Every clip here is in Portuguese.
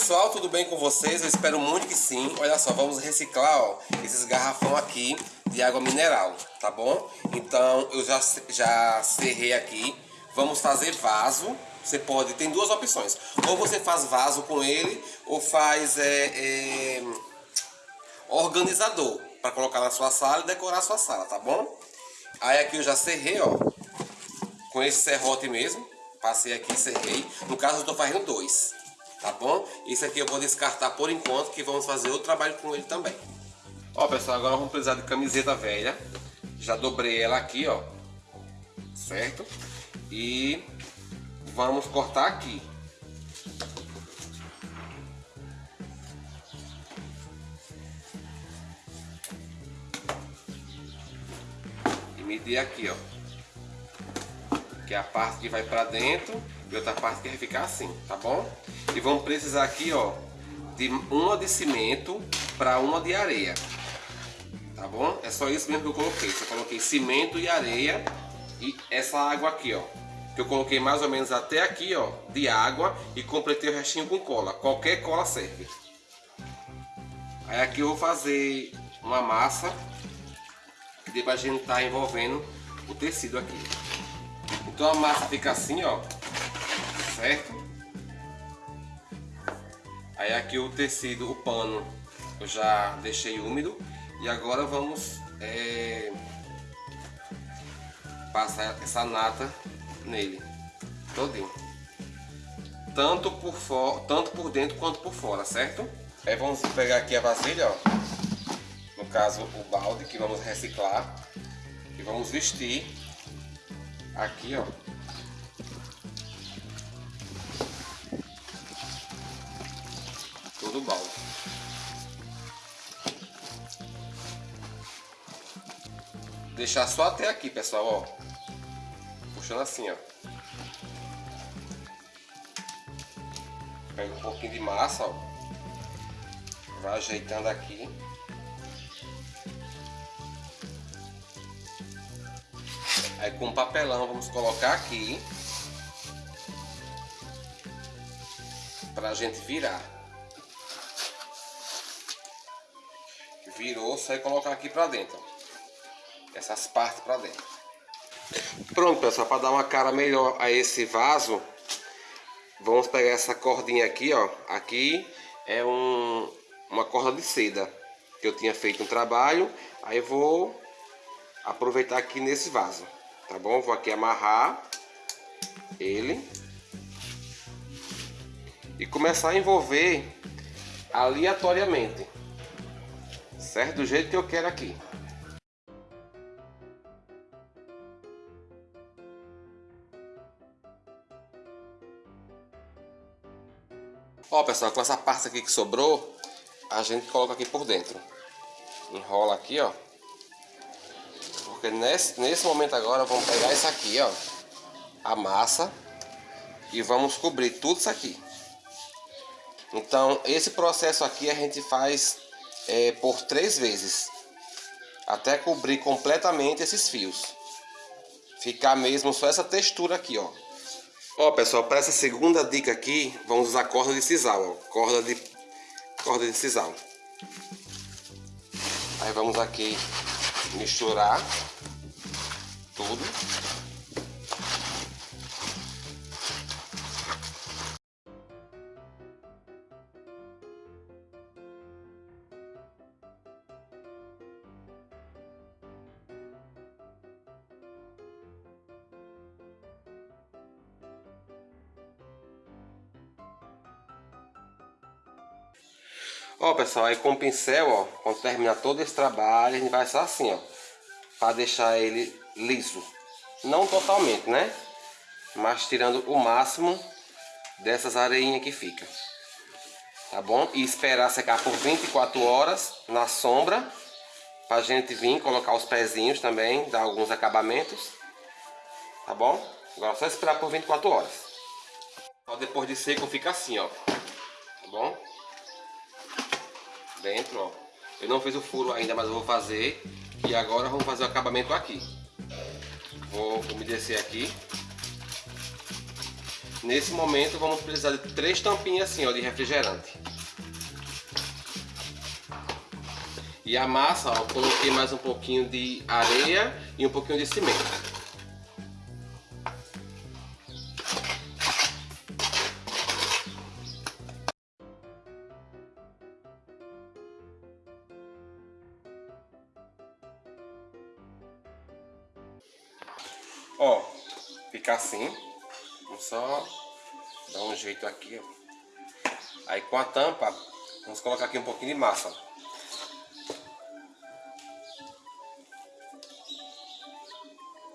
Pessoal, tudo bem com vocês? Eu espero muito que sim. Olha só, vamos reciclar ó, esses garrafão aqui de água mineral, tá bom? Então eu já, já serrei aqui. Vamos fazer vaso. Você pode, tem duas opções. Ou você faz vaso com ele, ou faz é, é, organizador para colocar na sua sala e decorar a sua sala, tá bom? Aí aqui eu já serrei, ó, com esse serrote mesmo. Passei aqui, serrei. No caso eu estou fazendo dois tá bom? Isso aqui eu vou descartar por enquanto, que vamos fazer outro trabalho com ele também. Ó, pessoal, agora vamos precisar de camiseta velha. Já dobrei ela aqui, ó. Certo? E vamos cortar aqui. E medir aqui, ó. Que é a parte que vai pra dentro e outra parte que vai ficar assim, tá bom? E vamos precisar aqui, ó, de uma de cimento para uma de areia. Tá bom? É só isso mesmo que eu coloquei. Só coloquei cimento e areia e essa água aqui, ó. Que eu coloquei mais ou menos até aqui, ó, de água e completei o restinho com cola. Qualquer cola serve. Aí aqui eu vou fazer uma massa que depois a gente tá envolvendo o tecido aqui. Então a massa fica assim, ó certo? Aí aqui o tecido, o pano, eu já deixei úmido e agora vamos é, passar essa nata nele, todinho. Tanto por, tanto por dentro quanto por fora, certo? Aí vamos pegar aqui a vasilha, ó. No caso o balde que vamos reciclar. E vamos vestir aqui, ó. Do balde. Deixar só até aqui, pessoal, ó. Puxando assim, ó. Pega um pouquinho de massa, ó. Vai ajeitando aqui. Aí com papelão vamos colocar aqui. Pra gente virar. Virou, só colocar aqui pra dentro. Essas partes pra dentro. Pronto, pessoal, para dar uma cara melhor a esse vaso, vamos pegar essa cordinha aqui, ó. Aqui é um, uma corda de seda que eu tinha feito um trabalho. Aí vou aproveitar aqui nesse vaso, tá bom? Vou aqui amarrar ele e começar a envolver aleatoriamente certo? Do jeito que eu quero aqui. Ó pessoal, com essa parte aqui que sobrou, a gente coloca aqui por dentro. Enrola aqui, ó. Porque nesse, nesse momento agora vamos pegar isso aqui, ó. A massa. E vamos cobrir tudo isso aqui. Então, esse processo aqui a gente faz é, por três vezes. Até cobrir completamente esses fios. Ficar mesmo só essa textura aqui ó. Ó pessoal para essa segunda dica aqui vamos usar corda de sisal ó, corda de corda de sisal. Aí vamos aqui misturar tudo Ó, pessoal, aí com o pincel, ó, quando terminar todo esse trabalho, a gente vai só assim, ó, para deixar ele liso. Não totalmente, né? Mas tirando o máximo dessas areinhas que fica. Tá bom? E esperar secar por 24 horas na sombra, pra gente vir colocar os pezinhos também, dar alguns acabamentos. Tá bom? Agora é só esperar por 24 horas. Só depois de seco fica assim, ó. Tá bom? Dentro, ó. Eu não fiz o furo ainda, mas eu vou fazer. E agora vamos fazer o acabamento aqui. Vou umedecer aqui. Nesse momento vamos precisar de três tampinhas assim, ó, de refrigerante. E a massa, ó, coloquei mais um pouquinho de areia e um pouquinho de cimento. Ó, fica assim. Vamos só dar um jeito aqui, ó. Aí com a tampa, vamos colocar aqui um pouquinho de massa.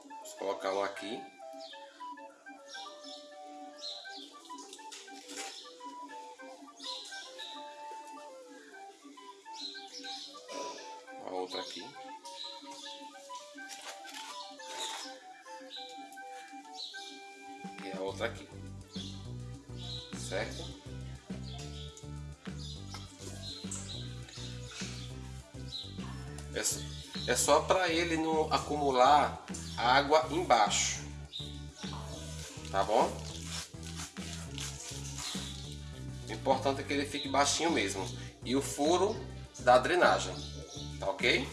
Vamos colocar um aqui. A outra aqui. Outra aqui. Certo? É, é só para ele não acumular água embaixo. Tá bom? O importante é que ele fique baixinho mesmo. E o furo da drenagem. Tá ok?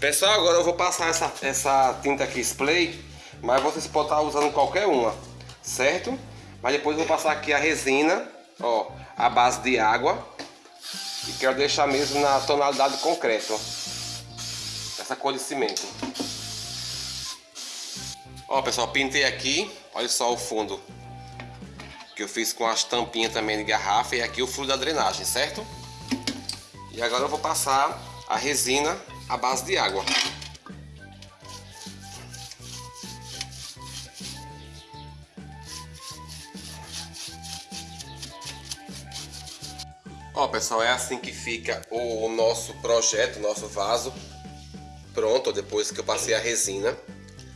Pessoal, agora eu vou passar essa, essa tinta aqui spray mas vocês podem estar usando qualquer uma, certo? Mas depois eu vou passar aqui a resina, ó, a base de água. E quero deixar mesmo na tonalidade concreto. Essa cor de cimento. Ó, pessoal, pintei aqui. Olha só o fundo. Que eu fiz com as tampinhas também de garrafa. E aqui o furo da drenagem, certo? E agora eu vou passar a resina à base de água. Ó pessoal, é assim que fica o nosso projeto, nosso vaso pronto, depois que eu passei a resina,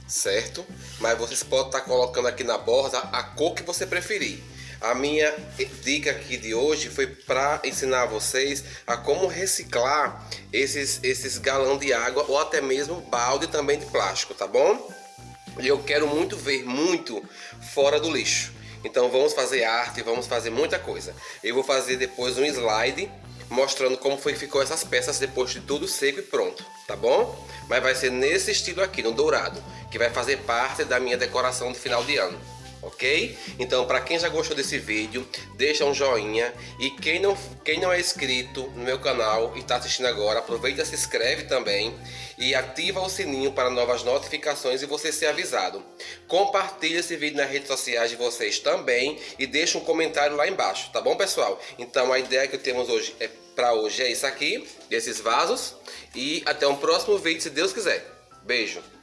certo? Mas vocês podem estar colocando aqui na borda a cor que você preferir. A minha dica aqui de hoje foi para ensinar vocês a como reciclar esses, esses galão de água ou até mesmo balde também de plástico, tá bom? E eu quero muito ver muito fora do lixo. Então vamos fazer arte, vamos fazer muita coisa. Eu vou fazer depois um slide mostrando como foi que ficou essas peças depois de tudo seco e pronto, tá bom? Mas vai ser nesse estilo aqui, no dourado, que vai fazer parte da minha decoração de final de ano ok? Então, para quem já gostou desse vídeo, deixa um joinha e quem não, quem não é inscrito no meu canal e está assistindo agora, aproveita se inscreve também e ativa o sininho para novas notificações e você ser avisado. Compartilhe esse vídeo nas redes sociais de vocês também e deixa um comentário lá embaixo, tá bom pessoal? Então, a ideia que temos hoje é para hoje é isso aqui, esses vasos e até um próximo vídeo se Deus quiser. Beijo!